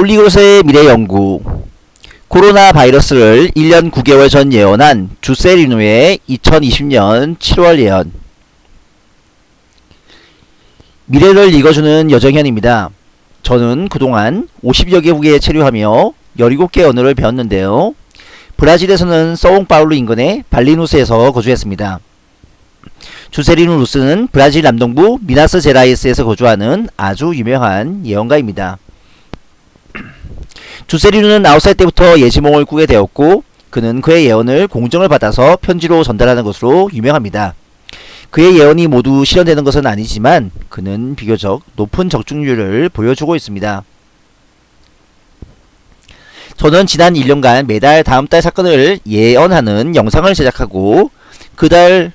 폴리그롯의 미래 연구 코로나 바이러스를 1년 9개월 전 예언한 주세리누의 2020년 7월 예언 미래를 읽어주는 여정현입니다. 저는 그동안 50여 개국에 체류하며 17개 언어를 배웠는데요. 브라질에서는 서옹파울루 인근의 발리누스에서 거주했습니다. 주세리누 루스는 브라질 남동부 미나스 제라이스에서 거주하는 아주 유명한 예언가입니다. 주세리누는 9살 때부터 예지몽을 꾸게 되었고 그는 그의 예언을 공정을 받아서 편지로 전달하는 것으로 유명합니다. 그의 예언이 모두 실현되는 것은 아니지만 그는 비교적 높은 적중률을 보여주고 있습니다. 저는 지난 1년간 매달 다음 달 사건을 예언하는 영상을 제작하고 그달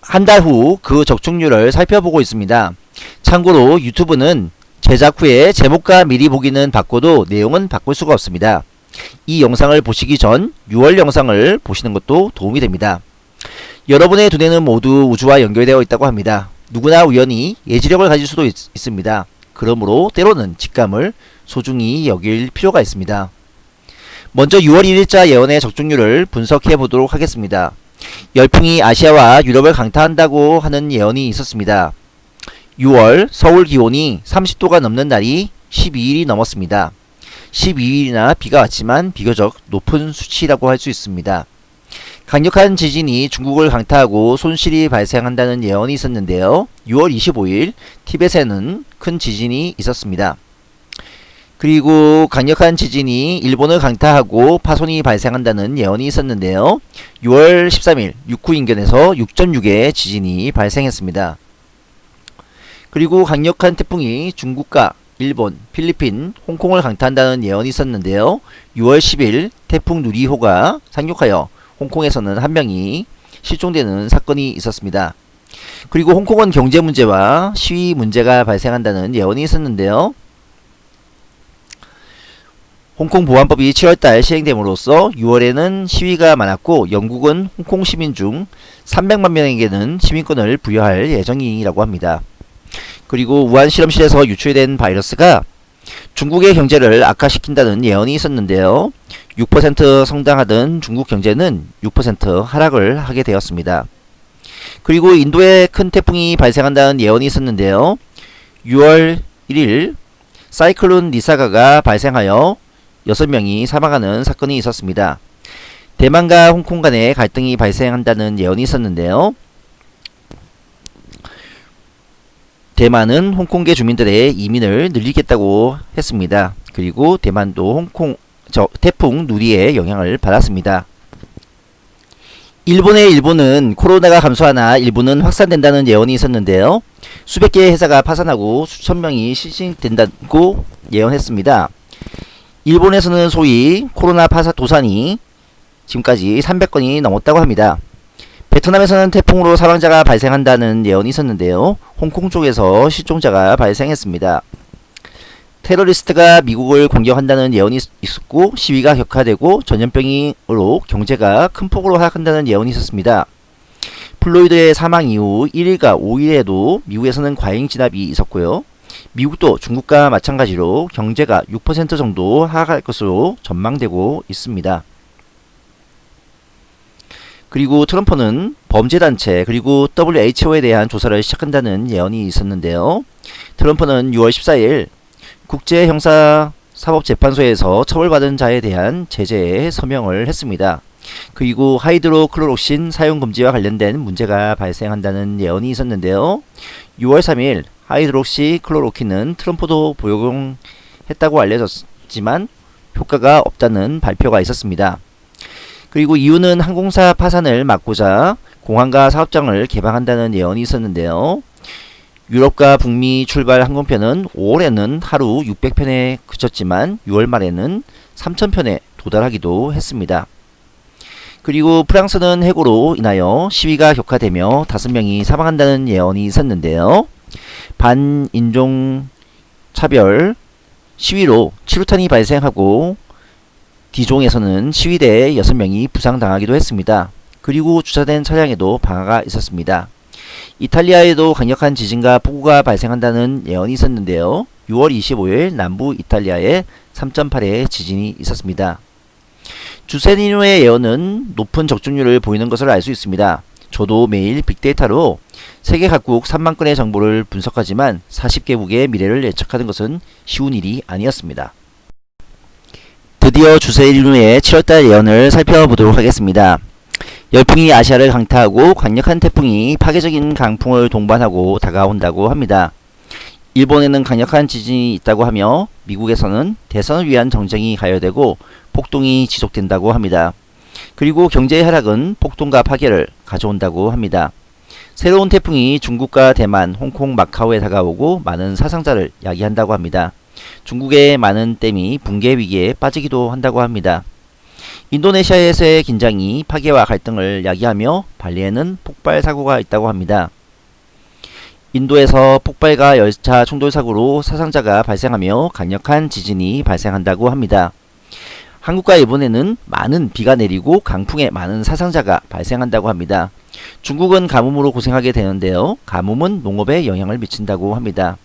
한 달 후 그 적중률을 살펴보고 있습니다. 참고로 유튜브는 제작 후에 제목과 미리 보기는 바꿔도 내용은 바꿀 수가 없습니다. 이 영상을 보시기 전 6월 영상을 보시는 것도 도움이 됩니다. 여러분의 두뇌는 모두 우주와 연결되어 있다고 합니다. 누구나 우연히 예지력을 가질 수도 있, 습니다 그러므로 때로는 직감을 소중히 여길 필요가 있습니다. 먼저 6월 1일자 예언의 적중률을 분석해 보도록 하겠습니다. 열풍이 아시아와 유럽을 강타한다고 하는 예언이 있었습니다. 6월 서울 기온이 30도가 넘는 날이 12일이 넘었습니다. 12일이나 비가 왔지만 비교적 높은 수치라고 할 수 있습니다. 강력한 지진이 중국을 강타하고 손실이 발생한다는 예언이 있었는데요. 6월 25일 티벳에는 큰 지진이 있었습니다. 그리고 강력한 지진이 일본을 강타하고 파손이 발생한다는 예언이 있었는데요. 6월 13일 육구 인근에서 6.6의 지진이 발생했습니다. 그리고 강력한 태풍이 중국과 일본, 필리핀, 홍콩을 강타한다는 예언이 있었는데요. 6월 10일 태풍 누리호가 상륙하여 홍콩에서는 한 명이 실종되는 사건이 있었습니다. 그리고 홍콩은 경제 문제와 시위 문제가 발생한다는 예언이 있었는데요. 홍콩 보안법이 7월달 시행됨으로써 6월에는 시위가 많았고 영국은 홍콩 시민 중 300만 명에게는 시민권을 부여할 예정이라고 합니다. 그리고 우한 실험실에서 유출된 바이러스가 중국의 경제를 악화시킨다는 예언이 있었는데요. 6% 성장하던 중국 경제는 6% 하락을 하게 되었습니다. 그리고 인도에 큰 태풍이 발생한다는 예언이 있었는데요. 6월 1일 사이클론 니사가가 발생하여 6명이 사망하는 사건이 있었습니다. 대만과 홍콩 간의 갈등이 발생한다는 예언이 있었는데요. 대만은 홍콩계 주민들의 이민을 늘리겠다고 했습니다. 그리고 대만도 홍콩 저 태풍 누리의 영향을 받았습니다. 일본의 일본은 코로나가 감소하나 일본은 확산된다는 예언이 있었는데요. 수백 개의 회사가 파산하고 수천 명이 실직된다고 예언했습니다. 일본에서는 소위 코로나 파사 도산이 지금까지 300건이 넘었다고 합니다. 베트남에서는 태풍으로 사망자가 발생한다는 예언이 있었는데요. 홍콩 쪽에서 실종자가 발생했습니다. 테러리스트가 미국을 공격한다는 예언이 있었고 시위가 격화되고 전염병으로 경제가 큰 폭으로 하락한다는 예언이 있었습니다. 플로이드의 사망 이후 1일과 5일에도 미국에서는 과잉 진압이 있었고요. 미국도 중국과 마찬가지로 경제가 6% 정도 하락할 것으로 전망되고 있습니다. 그리고 트럼프는 범죄단체 그리고 WHO에 대한 조사를 시작한다는 예언이 있었는데요. 트럼프는 6월 14일 국제형사사법재판소에서 처벌받은 자에 대한 제재에 서명을 했습니다. 그리고 하이드로클로록신 사용금지와 관련된 문제가 발생한다는 예언이 있었는데요. 6월 3일 하이드록시 클로로킨은 트럼프도 복용했다고 알려졌지만 효과가 없다는 발표가 있었습니다. 그리고 EU는 항공사 파산을 막고자 공항과 사업장을 개방한다는 예언이 있었는데요. 유럽과 북미 출발 항공편은 5월에는 하루 600편에 그쳤지만 6월 말에는 3000편에 도달하기도 했습니다. 그리고 프랑스는 해고로 인하여 시위가 격화되며 5명이 사망한다는 예언이 있었는데요. 반인종 차별 시위로 치루탄이 발생하고 디종에서는 시위대에 6명이 부상당하기도 했습니다. 그리고 주차된 차량에도 방화가 있었습니다. 이탈리아에도 강력한 지진과 폭우가 발생한다는 예언이 있었는데요. 6월 25일 남부 이탈리아에 3.8의 지진이 있었습니다. 주세니노의 예언은 높은 적중률을 보이는 것을 알 수 있습니다. 저도 매일 빅데이터로 세계 각국 3만 건의 정보를 분석하지만 40개국의 미래를 예측하는 것은 쉬운 일이 아니었습니다. 드디어 주세리누의 7월달 예언을 살펴보도록 하겠습니다. 열풍이 아시아를 강타하고 강력한 태풍이 파괴적인 강풍을 동반하고 다가온다고 합니다. 일본에는 강력한 지진이 있다고 하며 미국에서는 대선을 위한 정쟁이 가열되고 폭동이 지속된다고 합니다. 그리고 경제의 하락은 폭동과 파괴를 가져온다고 합니다. 새로운 태풍이 중국과 대만, 홍콩, 마카오에 다가오고 많은 사상자를 야기한다고 합니다. 중국의 많은 댐이 붕괴 위기에 빠지기도 한다고 합니다. 인도네시아에서의 긴장이 파괴와 갈등을 야기하며 발리에는 폭발 사고가 있다고 합니다. 인도에서 폭발과 열차 충돌 사고로 사상자가 발생하며 강력한 지진이 발생한다고 합니다. 한국과 일본에는 많은 비가 내리고 강풍에 많은 사상자가 발생한다고 합니다. 중국은 가뭄으로 고생하게 되는데요. 가뭄은 농업에 영향을 미친다고 합니다.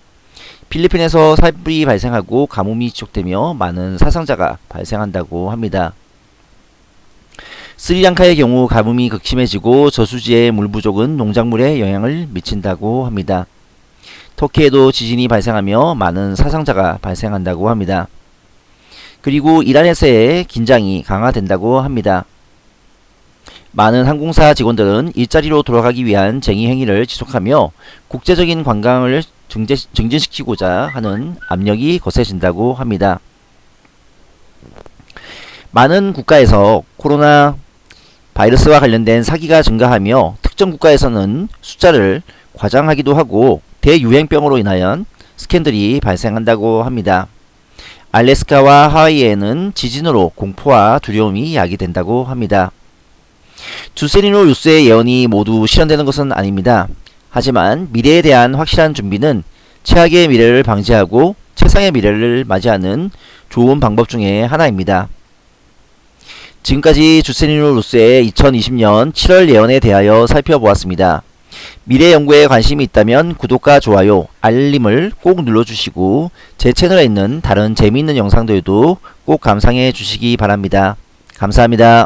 필리핀에서 산불이 발생하고 가뭄이 지속되며 많은 사상자가 발생한다고 합니다. 스리랑카의 경우 가뭄이 극심해지고 저수지의 물 부족은 농작물에 영향을 미친다고 합니다. 터키에도 지진이 발생하며 많은 사상자가 발생한다고 합니다. 그리고 이란에서의 긴장이 강화된다고 합니다. 많은 항공사 직원들은 일자리로 돌아가기 위한 쟁의 행위를 지속하며 국제적인 관광을 증제, 증진시키고자 하는 압력이 거세진다고 합니다. 많은 국가에서 코로나 바이러스와 관련된 사기가 증가하며 특정 국가에서는 숫자를 과장하기도 하고 대유행병으로 인하여 스캔들이 발생한다고 합니다. 알래스카와 하와이에는 지진으로 공포와 두려움이 야기된다고 합니다. 주세리노 루스의 예언이 모두 실현되는 것은 아닙니다. 하지만 미래에 대한 확실한 준비는 최악의 미래를 방지하고 최상의 미래를 맞이하는 좋은 방법 중에 하나입니다. 지금까지 주세리노 루스의 2020년 7월 예언에 대하여 살펴보았습니다. 미래 연구에 관심이 있다면 구독과 좋아요, 알림을 꼭 눌러주시고 제 채널에 있는 다른 재미있는 영상들도 꼭 감상해 주시기 바랍니다. 감사합니다.